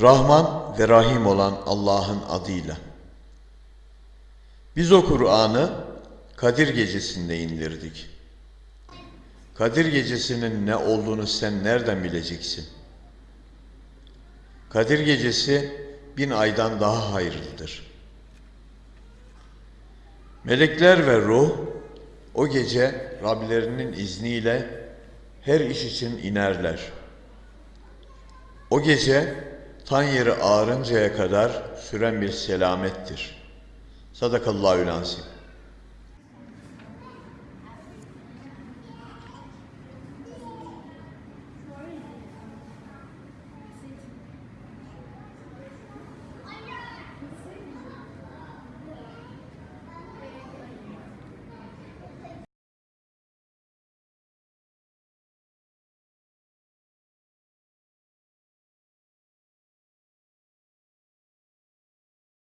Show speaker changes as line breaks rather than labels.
Rahman ve Rahim olan Allah'ın adıyla. Biz o Kur'an'ı Kadir Gecesi'nde indirdik. Kadir Gecesi'nin ne olduğunu sen nereden bileceksin? Kadir Gecesi bin aydan daha hayırlıdır. Melekler ve ruh o gece Rablerinin izniyle her iş için inerler. O gece tan yeri ağarıncaya kadar süren bir selamettir. Sadakallahü lansim.